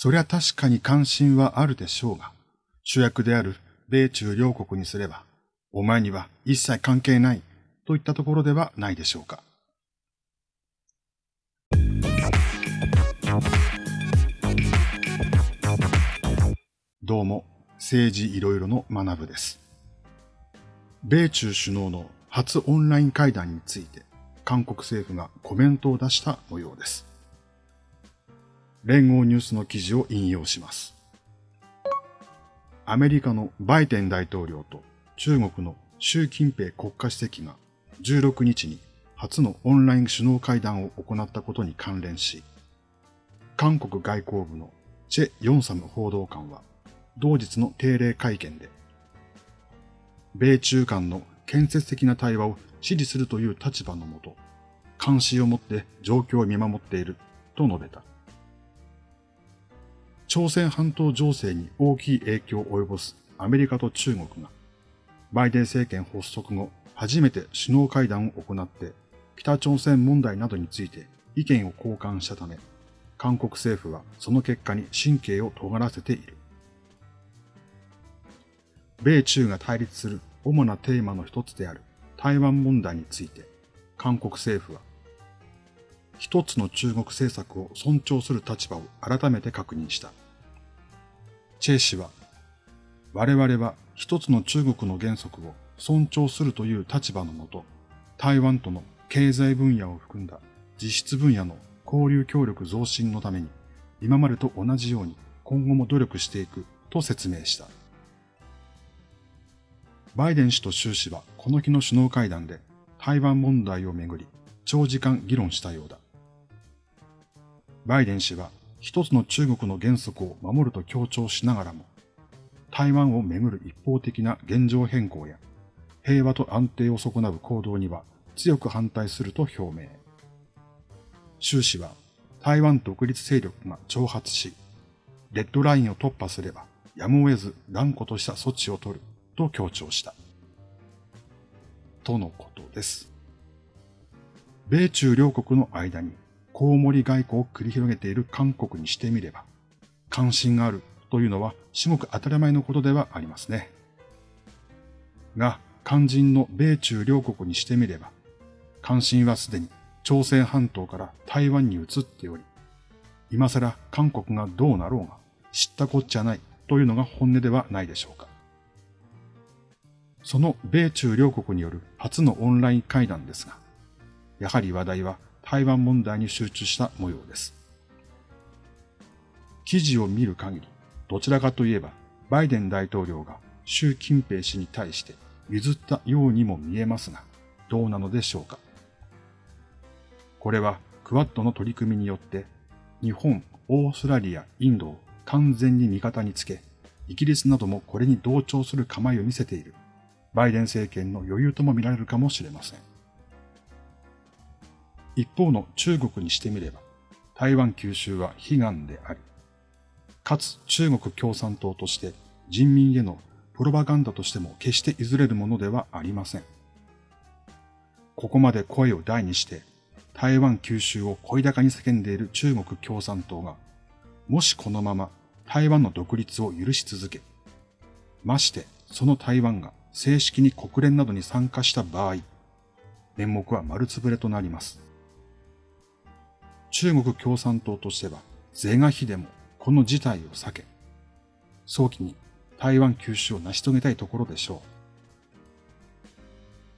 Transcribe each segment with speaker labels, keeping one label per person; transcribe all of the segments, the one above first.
Speaker 1: そりゃ確かに関心はあるでしょうが、主役である米中両国にすれば、お前には一切関係ないといったところではないでしょうか。どうも、政治いろいろの学部です。米中首脳の初オンライン会談について、韓国政府がコメントを出した模様です。連合ニュースの記事を引用します。アメリカのバイデン大統領と中国の習近平国家主席が16日に初のオンライン首脳会談を行ったことに関連し、韓国外交部のチェ・ヨンサム報道官は同日の定例会見で、米中間の建設的な対話を支持するという立場のもと、監視を持って状況を見守っていると述べた。朝鮮半島情勢に大きい影響を及ぼすアメリカと中国が、バイデン政権発足後、初めて首脳会談を行って、北朝鮮問題などについて意見を交換したため、韓国政府はその結果に神経を尖らせている。米中が対立する主なテーマの一つである台湾問題について、韓国政府は、一つの中国政策を尊重する立場を改めて確認した。チェイ氏は、我々は一つの中国の原則を尊重するという立場のもと、台湾との経済分野を含んだ実質分野の交流協力増進のために、今までと同じように今後も努力していくと説明した。バイデン氏と習氏はこの日の首脳会談で台湾問題をめぐり長時間議論したようだ。バイデン氏は一つの中国の原則を守ると強調しながらも、台湾をめぐる一方的な現状変更や平和と安定を損なう行動には強く反対すると表明。習氏は台湾独立勢力が挑発し、レッドラインを突破すればやむを得ず断固とした措置を取ると強調した。とのことです。米中両国の間にコウモリ外交を繰り広げている韓国にしてみれば、関心があるというのは至極当たり前のことではありますね。が、肝心の米中両国にしてみれば、関心はすでに朝鮮半島から台湾に移っており、今更韓国がどうなろうが知ったこっちゃないというのが本音ではないでしょうか。その米中両国による初のオンライン会談ですが、やはり話題は台湾問題に集中した模様です。記事を見る限り、どちらかといえば、バイデン大統領が習近平氏に対して譲ったようにも見えますが、どうなのでしょうか。これはクワッドの取り組みによって、日本、オーストラリア、インドを完全に味方につけ、イギリスなどもこれに同調する構えを見せているバイデン政権の余裕とも見られるかもしれません。一方の中国にしてみれば、台湾九州は悲願であり、かつ中国共産党として人民へのプロパガンダとしても決して譲れるものではありません。ここまで声を大にして台湾九州を声高に叫んでいる中国共産党が、もしこのまま台湾の独立を許し続け、ましてその台湾が正式に国連などに参加した場合、面目は丸つぶれとなります。中国共産党としては、是が非でもこの事態を避け、早期に台湾休止を成し遂げたいところでしょう。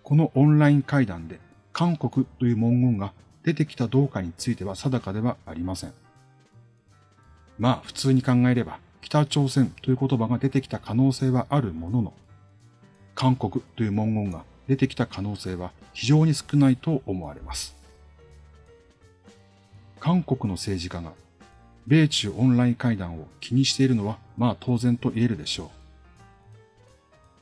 Speaker 1: このオンライン会談で韓国という文言が出てきたどうかについては定かではありません。まあ普通に考えれば北朝鮮という言葉が出てきた可能性はあるものの、韓国という文言が出てきた可能性は非常に少ないと思われます。韓国の政治家が米中オンライン会談を気にしているのはまあ当然と言えるでしょ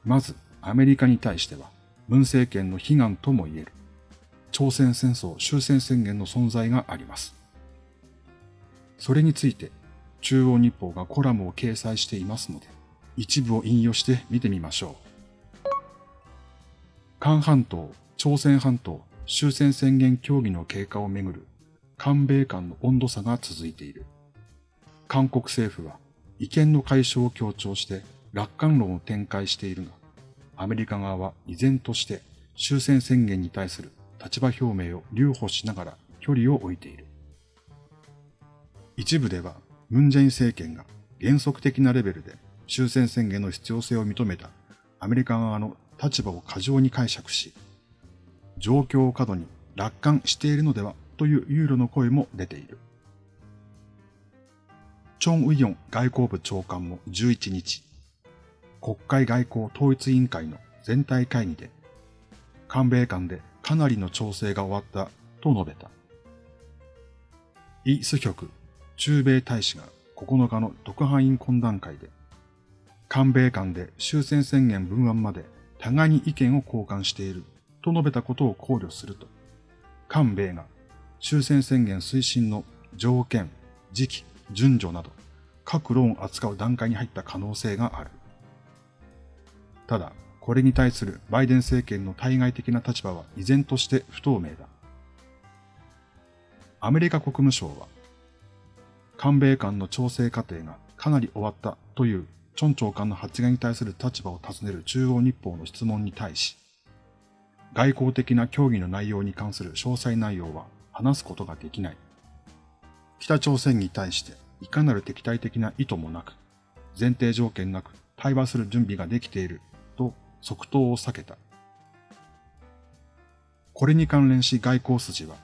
Speaker 1: う。まずアメリカに対しては文政権の悲願とも言える朝鮮戦争終戦宣言の存在があります。それについて中央日報がコラムを掲載していますので一部を引用して見てみましょう。韓半島、朝鮮半島、終戦宣言協議の経過をめぐる韓米間の温度差が続いている。韓国政府は意見の解消を強調して楽観論を展開しているが、アメリカ側は依然として終戦宣言に対する立場表明を留保しながら距離を置いている。一部では、ムンジェイン政権が原則的なレベルで終戦宣言の必要性を認めたアメリカ側の立場を過剰に解釈し、状況を過度に楽観しているのではという憂慮の声も出ている。チョン・ウィヨン外交部長官も11日、国会外交統一委員会の全体会議で、韓米間でかなりの調整が終わったと述べた。イ・スヒョク中米大使が9日の特派員懇談会で、韓米間で終戦宣言文案まで互いに意見を交換していると述べたことを考慮すると、韓米が終戦宣言推進の条件、時期、順序など各論を扱う段階に入った可能性がある。ただ、これに対するバイデン政権の対外的な立場は依然として不透明だ。アメリカ国務省は、韓米間の調整過程がかなり終わったというチョン長官の発言に対する立場を尋ねる中央日報の質問に対し、外交的な協議の内容に関する詳細内容は話すことができない。北朝鮮に対していかなる敵対的な意図もなく、前提条件なく対話する準備ができていると即答を避けた。これに関連し外交筋は、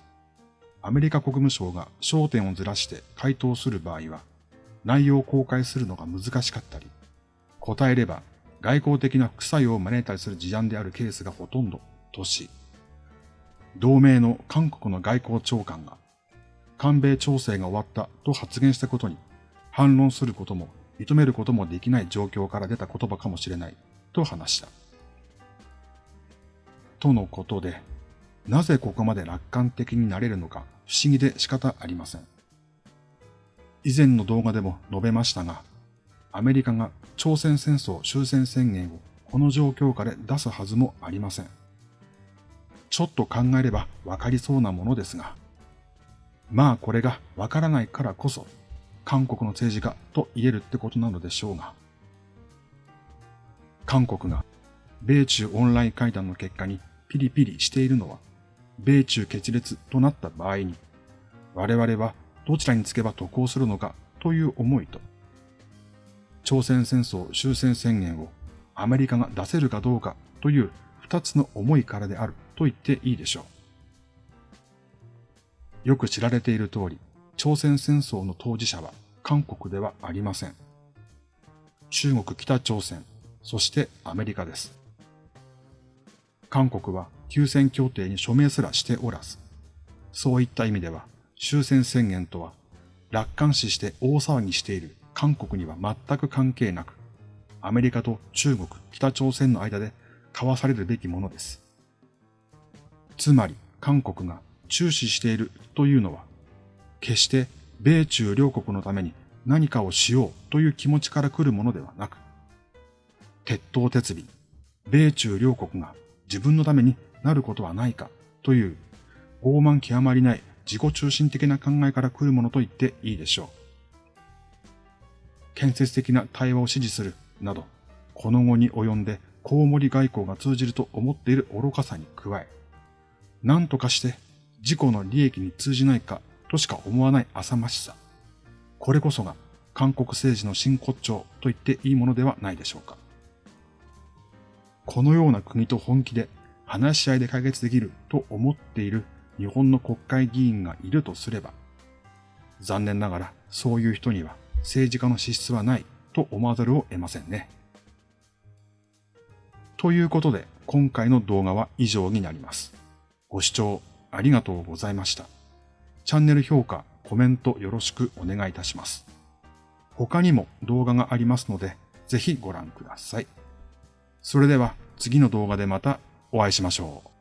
Speaker 1: アメリカ国務省が焦点をずらして回答する場合は、内容を公開するのが難しかったり、答えれば外交的な副作用を招いたりする事案であるケースがほとんどとし、同盟の韓国の外交長官が、韓米調整が終わったと発言したことに反論することも認めることもできない状況から出た言葉かもしれないと話した。とのことで、なぜここまで楽観的になれるのか不思議で仕方ありません。以前の動画でも述べましたが、アメリカが朝鮮戦争終戦宣言をこの状況下で出すはずもありません。ちょっと考えればわかりそうなものですが、まあこれがわからないからこそ、韓国の政治家と言えるってことなのでしょうが、韓国が米中オンライン会談の結果にピリピリしているのは、米中決裂となった場合に、我々はどちらにつけば得をするのかという思いと、朝鮮戦争終戦宣言をアメリカが出せるかどうかという二つの思いからである。と言っていいでしょう。よく知られている通り、朝鮮戦争の当事者は韓国ではありません。中国、北朝鮮、そしてアメリカです。韓国は休戦協定に署名すらしておらず、そういった意味では終戦宣言とは楽観視して大騒ぎしている韓国には全く関係なく、アメリカと中国、北朝鮮の間で交わされるべきものです。つまり韓国が注視しているというのは、決して米中両国のために何かをしようという気持ちから来るものではなく、鉄頭鉄尾、米中両国が自分のためになることはないかという傲慢極まりない自己中心的な考えから来るものと言っていいでしょう。建設的な対話を支持するなど、この後に及んでコウモリ外交が通じると思っている愚かさに加え、何とかして自己の利益に通じないかとしか思わない浅ましさ。これこそが韓国政治の真骨頂と言っていいものではないでしょうか。このような国と本気で話し合いで解決できると思っている日本の国会議員がいるとすれば、残念ながらそういう人には政治家の資質はないと思わざるを得ませんね。ということで今回の動画は以上になります。ご視聴ありがとうございました。チャンネル評価、コメントよろしくお願いいたします。他にも動画がありますので、ぜひご覧ください。それでは次の動画でまたお会いしましょう。